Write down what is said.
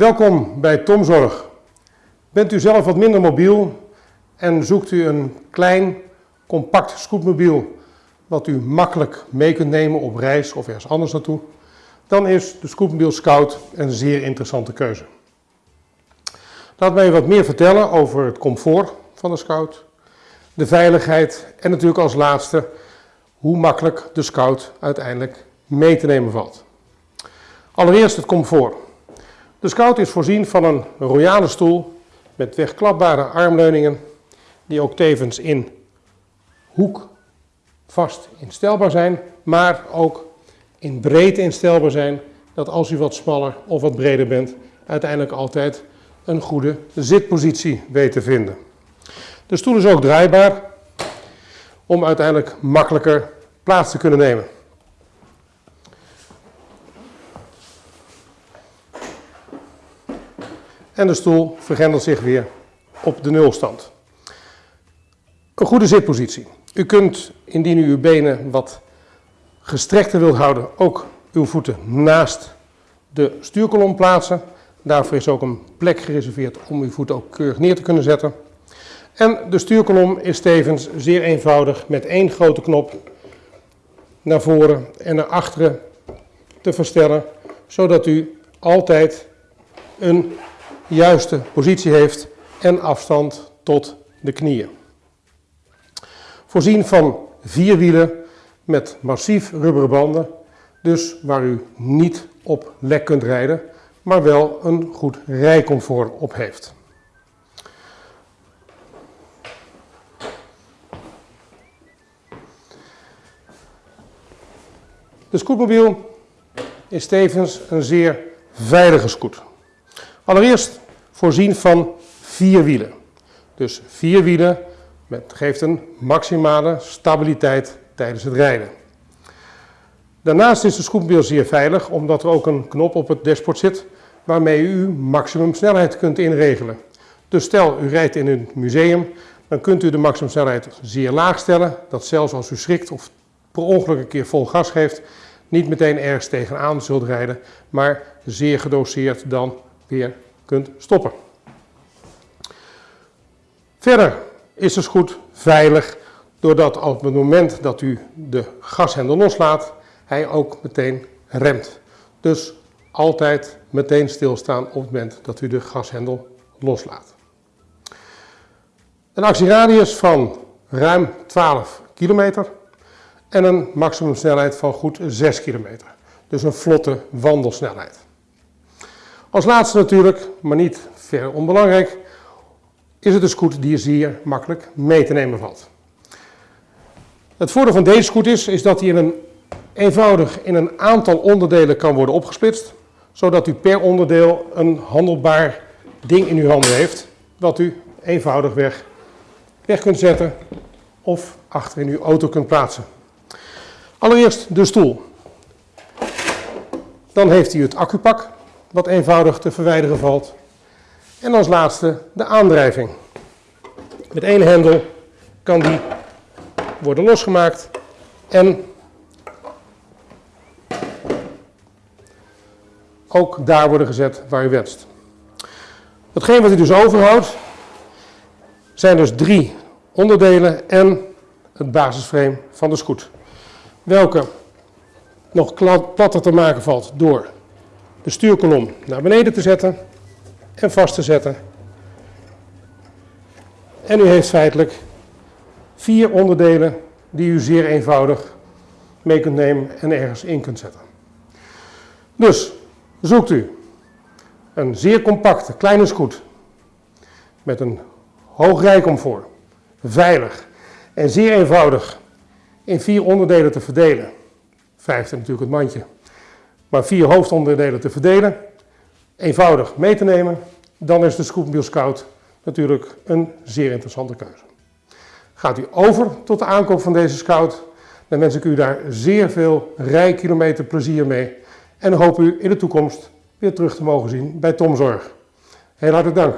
Welkom bij Tomzorg. Bent u zelf wat minder mobiel en zoekt u een klein, compact scootmobiel wat u makkelijk mee kunt nemen op reis of ergens anders naartoe, dan is de Scootmobiel Scout een zeer interessante keuze. Laat mij wat meer vertellen over het comfort van de Scout, de veiligheid en natuurlijk als laatste hoe makkelijk de Scout uiteindelijk mee te nemen valt. Allereerst het comfort. De Scout is voorzien van een royale stoel met wegklapbare armleuningen die ook tevens in hoek vast instelbaar zijn, maar ook in breedte instelbaar zijn, dat als u wat smaller of wat breder bent, uiteindelijk altijd een goede zitpositie weet te vinden. De stoel is ook draaibaar om uiteindelijk makkelijker plaats te kunnen nemen. En de stoel vergrendelt zich weer op de nulstand. Een goede zitpositie. U kunt, indien u uw benen wat gestrekter wilt houden, ook uw voeten naast de stuurkolom plaatsen. Daarvoor is ook een plek gereserveerd om uw voeten ook keurig neer te kunnen zetten. En de stuurkolom is tevens zeer eenvoudig met één grote knop naar voren en naar achteren te verstellen, zodat u altijd een juiste positie heeft en afstand tot de knieën. Voorzien van vier wielen met massief rubberen banden, dus waar u niet op lek kunt rijden, maar wel een goed rijcomfort op heeft. De scootmobiel is tevens een zeer veilige scoot. Allereerst voorzien van vier wielen. Dus vier wielen geeft een maximale stabiliteit tijdens het rijden. Daarnaast is de scootmobiel zeer veilig omdat er ook een knop op het dashboard zit waarmee u maximum snelheid kunt inregelen. Dus stel u rijdt in een museum, dan kunt u de maximumsnelheid zeer laag stellen, dat zelfs als u schrikt of per ongeluk een keer vol gas geeft, niet meteen ergens tegenaan zult rijden, maar zeer gedoseerd dan weer kunt stoppen. Verder is de goed veilig doordat op het moment dat u de gashendel loslaat, hij ook meteen remt. Dus altijd meteen stilstaan op het moment dat u de gashendel loslaat. Een actieradius van ruim 12 kilometer en een maximumsnelheid van goed 6 kilometer. Dus een vlotte wandelsnelheid. Als laatste natuurlijk, maar niet ver onbelangrijk, is het een scoot die zeer makkelijk mee te nemen valt. Het voordeel van deze scoot is, is dat hij in een, eenvoudig in een aantal onderdelen kan worden opgesplitst, zodat u per onderdeel een handelbaar ding in uw handen heeft, dat u eenvoudig weg, weg kunt zetten of achter in uw auto kunt plaatsen. Allereerst de stoel. Dan heeft hij het accupak, wat eenvoudig te verwijderen valt. En als laatste de aandrijving. Met één hendel kan die worden losgemaakt en ook daar worden gezet waar u wenst. Hetgeen wat u dus overhoudt zijn dus drie onderdelen en het basisframe van de scoot. Welke nog platter te maken valt door de stuurkolom naar beneden te zetten en vast te zetten. En u heeft feitelijk vier onderdelen die u zeer eenvoudig mee kunt nemen en ergens in kunt zetten. Dus zoekt u een zeer compacte kleine scoot met een hoog rijcomfort, veilig en zeer eenvoudig in vier onderdelen te verdelen. Vijfde natuurlijk het mandje. Maar vier hoofdonderdelen te verdelen, eenvoudig mee te nemen, dan is de Scootmobiel Scout natuurlijk een zeer interessante keuze. Gaat u over tot de aankoop van deze Scout, dan wens ik u daar zeer veel rijkilometer plezier mee en hoop u in de toekomst weer terug te mogen zien bij Tom Zorg. Heel hartelijk dank.